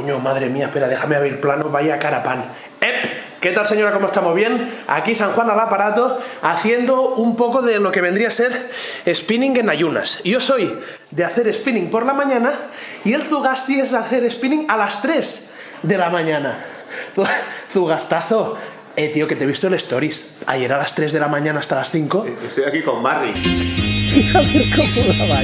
Coño, madre mía, espera, déjame abrir plano, vaya cara pan. ¡Ep! ¿Qué tal señora? ¿Cómo estamos? ¿Bien? Aquí San Juan al aparato haciendo un poco de lo que vendría a ser spinning en ayunas. Yo soy de hacer spinning por la mañana y el Zugasti es de hacer spinning a las 3 de la mañana. Zugastazo, eh, tío, que te he visto en stories. Ayer a las 3 de la mañana hasta las 5. Estoy aquí con Barry. a ver cómo la.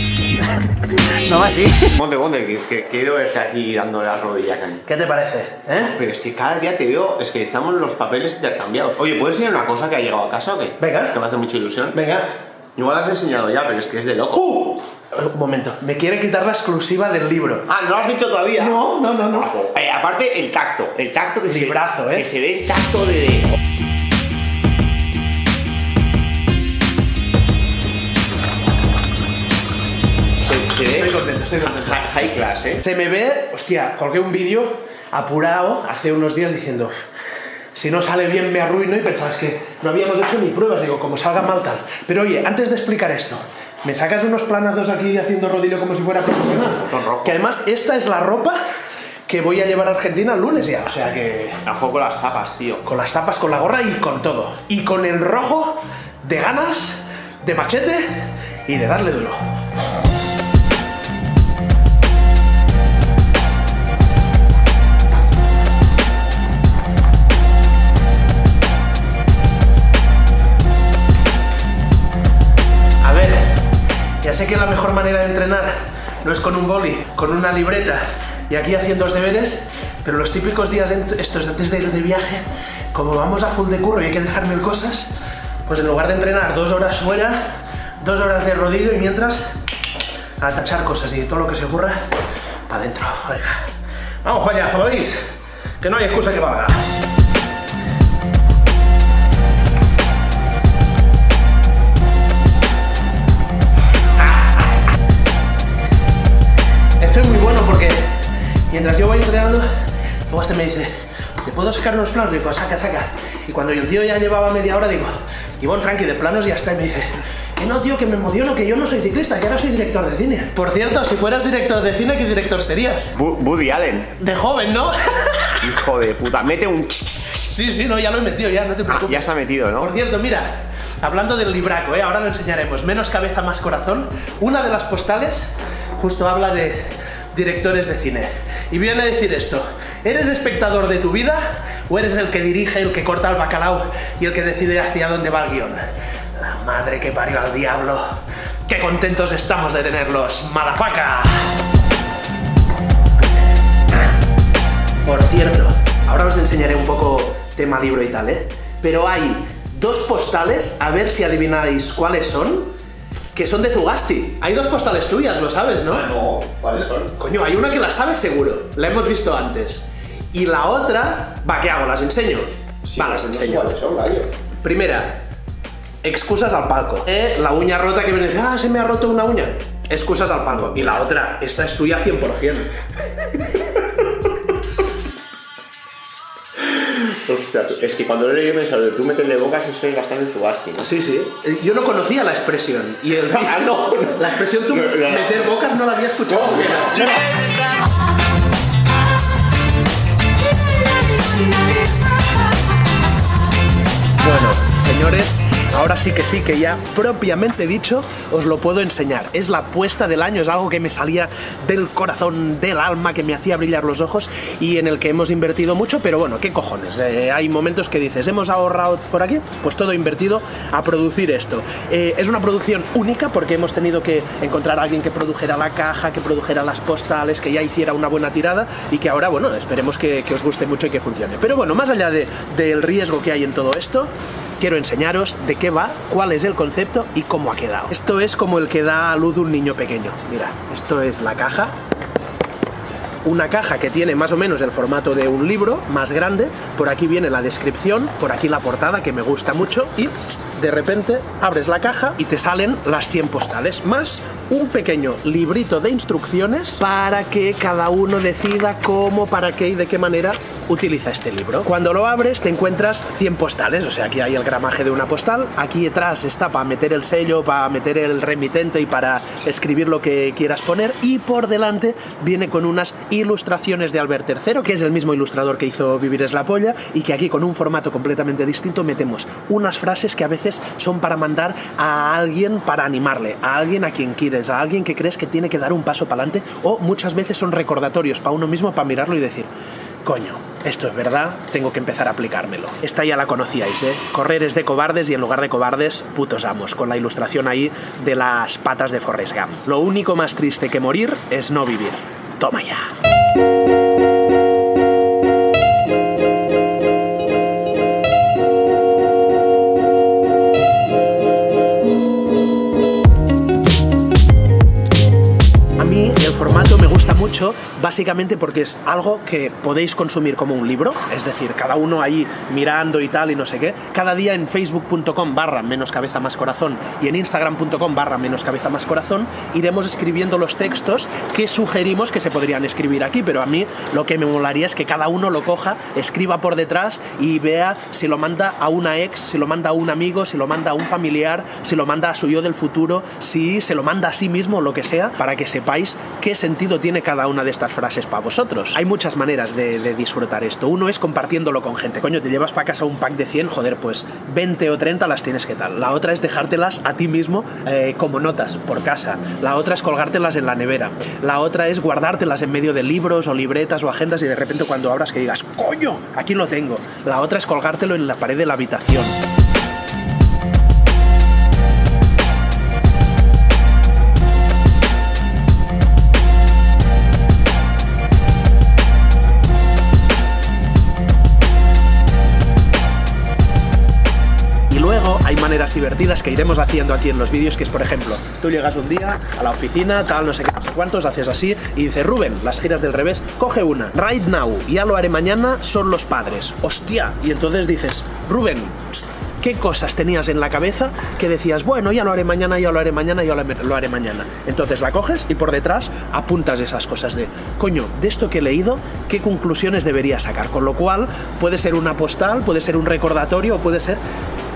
no va así. Monte, monte, que, que quiero verte aquí dándole la rodilla a Cani. ¿Qué te parece? ¿Eh? Pero es que cada día te veo, es que estamos los papeles intercambiados. Oye, ¿puedes enseñar una cosa que ha llegado a casa o qué? Venga. Que me hace mucha ilusión. Venga. Igual has enseñado ya, pero es que es de loco. ¡Uh! Un momento, me quiere quitar la exclusiva del libro. Ah, ¿no lo has dicho todavía? No, no, no, no. Ah, pues, eh, aparte, el tacto. El tacto que Librazo, se, ¿eh? Que se ve el tacto de... Estoy contento, estoy contento. High, high class, ¿eh? Se me ve, hostia, colgué un vídeo apurado hace unos días diciendo si no sale bien me arruino y pensabas que no habíamos hecho ni pruebas, digo, como salga mal tal. Pero oye, antes de explicar esto, me sacas unos planazos aquí haciendo rodillo como si fuera profesional. Que además esta es la ropa que voy a llevar a Argentina el lunes ya, o sea que A juego con las tapas, tío. con las tapas, con la gorra y con todo. Y con el rojo de ganas, de machete y de darle duro. Sé que la mejor manera de entrenar no es con un boli, con una libreta y aquí haciendo los deberes, pero los típicos días estos antes de ir de viaje, como vamos a full de curro y hay que dejar mil cosas, pues en lugar de entrenar dos horas fuera, dos horas de rodillo y mientras a tachar cosas y todo lo que se ocurra, para adentro. Vamos, Juañazo, ¿lo veis? Que no hay excusa que valga. Sacar unos planos? Digo, saca, saca. Y cuando el tío ya llevaba media hora, digo, Ivonne, tranqui, de planos ya está. Y me dice, que no, tío, que me emociono, que yo no soy ciclista, que ahora soy director de cine. Por cierto, si fueras director de cine, ¿qué director serías? Bu- Woody Allen. De joven, ¿no? Hijo de puta. Mete un... sí, sí, no, ya lo he metido, ya, no te Ah, preocupes. ya se ha metido, Por ¿no? cierto, mira, hablando del libraco, ¿eh? ahora lo enseñaremos, menos cabeza, más corazón, una de las postales justo habla de directores de cine. Y viene a decir esto, ¿eres espectador de tu vida o eres el que dirige, el que corta el bacalao y el que decide hacia dónde va el guion? La madre que parió al diablo. ¡Qué contentos estamos de tenerlos, malafaca! Por cierto, ahora os enseñaré un poco tema libro y tal, ¿eh? Pero hay dos postales, a ver si adivináis cuáles son, que son de Zugasti. Hay dos postales tuyas, lo sabes, ¿no? No, ¿cuáles son? Coño, hay una que la sabes seguro, la hemos visto antes. Y la otra, va, ¿qué hago? ¿Las enseño? va, las enseño. son, gallo? Primera, excusas al palco. Eh, la uña rota que viene y dice, ah, se me ha roto una uña. Excusas al palco. Y la otra, esta es tuya 100%. Hostia, es que cuando lo he pensado, tú meterle bocas y soy bastante Zugasti, ¿no? Sí, sí. Eh, Yo no conocía la expresión. Y el... Ah, no. La expresión tú No, no, no. meter bocas no la había escuchado. Bueno, señores, ahora sí que sí, que ya propiamente dicho os lo puedo enseñar. Es la apuesta del año, es algo que me salía del corazón, del alma, que me hacía brillar los ojos y en el que hemos invertido mucho, pero bueno, ¿qué cojones? Eh, hay momentos que dices, hemos ahorrado por aquí, pues todo invertido a producir esto. Eh, es una producción única porque hemos tenido que encontrar a alguien que produjera la caja, que produjera las postales, que ya hiciera una buena tirada y que ahora, bueno, esperemos que, os guste mucho y que funcione. Pero bueno, más allá de- del riesgo que hay en todo esto, quiero enseñaros de qué va, cuál es el concepto y cómo ha quedado. Esto es como el que da a luz un niño pequeño. Mira, esto es la caja. Una caja que tiene más o menos el formato de un libro, más grande. Por aquí viene la descripción, por aquí la portada, que me gusta mucho. Y de repente abres la caja y te salen las 100 postales, más un pequeño librito de instrucciones para que cada uno decida cómo, para qué y de qué manera utiliza este libro. Cuando lo abres te encuentras 100 postales, o sea, aquí hay el gramaje de una postal, aquí detrás está para meter el sello, para meter el remitente y para escribir lo que quieras poner, y por delante viene con unas ilustraciones de Albert III, que es el mismo ilustrador que hizo Vivir es la polla, y que aquí con un formato completamente distinto metemos unas frases que a veces son para mandar a alguien para animarle, a alguien a quien quieres, a alguien que crees que tiene que dar un paso para adelante, o muchas veces son recordatorios para uno mismo para mirarlo y decir, coño, esto es verdad, tengo que empezar a aplicármelo. Esta ya la conocíais, ¿eh? Correr es de cobardes y en lugar de cobardes, putos amos, con la ilustración ahí de las patas de Forrest Gump. Lo único más triste que morir es no vivir. Toma ya. Básicamente porque es algo que podéis consumir como un libro, es decir, cada uno ahí mirando y tal y no sé qué. Cada día en facebook.com barra menos cabeza más corazón y en instagram.com barra menos cabeza más corazón iremos escribiendo los textos que sugerimos que se podrían escribir aquí, pero a mí lo que me molaría es que cada uno lo coja, escriba por detrás y vea si lo manda a una ex, si lo manda a un amigo, si lo manda a un familiar, si lo manda a su yo del futuro, si se lo manda a sí mismo, lo que sea, para que sepáis qué sentido tiene cada una de estas frases para vosotros. Hay muchas maneras de, de disfrutar esto. Uno es compartiéndolo con gente. Coño, te llevas para casa un pack de 100, joder, pues 20 o 30 las tienes que tal. La otra es dejártelas a ti mismo eh, como notas por casa. La otra es colgártelas en la nevera. La otra es guardártelas en medio de libros o libretas o agendas y de repente cuando abras que digas, coño, aquí lo tengo. La otra es colgártelo en la pared de la habitación. Luego hay maneras divertidas que iremos haciendo aquí en los vídeos, que es, por ejemplo, tú llegas un día a la oficina, tal, no sé qué, no sé cuántos, haces así y dices, Rubén, las giras del revés, coge una, right now, ya lo haré mañana, son los padres, hostia, y entonces dices, Rubén, qué cosas tenías en la cabeza que decías, bueno, ya lo haré mañana, ya lo haré mañana, ya lo haré mañana. Entonces la coges y por detrás apuntas esas cosas de, coño, de esto que he leído, ¿qué conclusiones debería sacar? Con lo cual puede ser una postal, puede ser un recordatorio, puede ser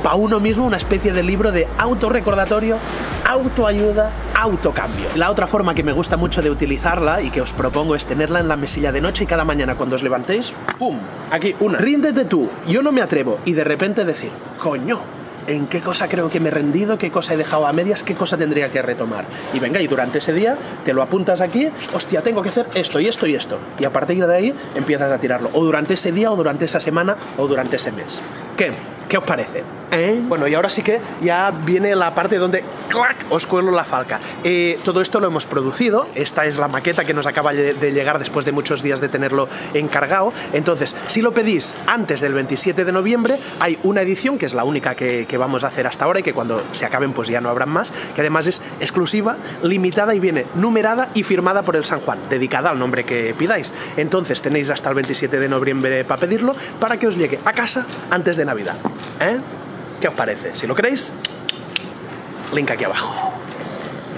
para uno mismo una especie de libro de autorrecordatorio, autoayuda, autocambio. La otra forma que me gusta mucho de utilizarla y que os propongo es tenerla en la mesilla de noche y cada mañana cuando os levantéis, ¡pum! Aquí, una. Ríndete tú, yo no me atrevo. Y de repente decir, coño, en qué cosa creo que me he rendido, qué cosa he dejado a medias, qué cosa tendría que retomar. Y venga, y durante ese día te lo apuntas aquí, hostia, tengo que hacer esto y esto y esto. Y a partir de ahí empiezas a tirarlo. O durante ese día, o durante esa semana, o durante ese mes. ¿Qué? ¿Qué os parece? ¿Eh? Bueno, y ahora sí que ya viene la parte donde ¡clac! os cuelo la falca. Eh, todo esto lo hemos producido, esta es la maqueta que nos acaba de llegar después de muchos días de tenerlo encargado. Entonces, si lo pedís antes del 27 de noviembre, hay una edición, que es la única que, que vamos a hacer hasta ahora y que cuando se acaben pues ya no habrán más, que además es exclusiva, limitada y viene numerada y firmada por el San Juan, dedicada al nombre que pidáis. Entonces tenéis hasta el 27 de noviembre para pedirlo, para que os llegue a casa antes de Navidad. ¿Eh? ¿Qué os parece? Si lo queréis, link aquí abajo.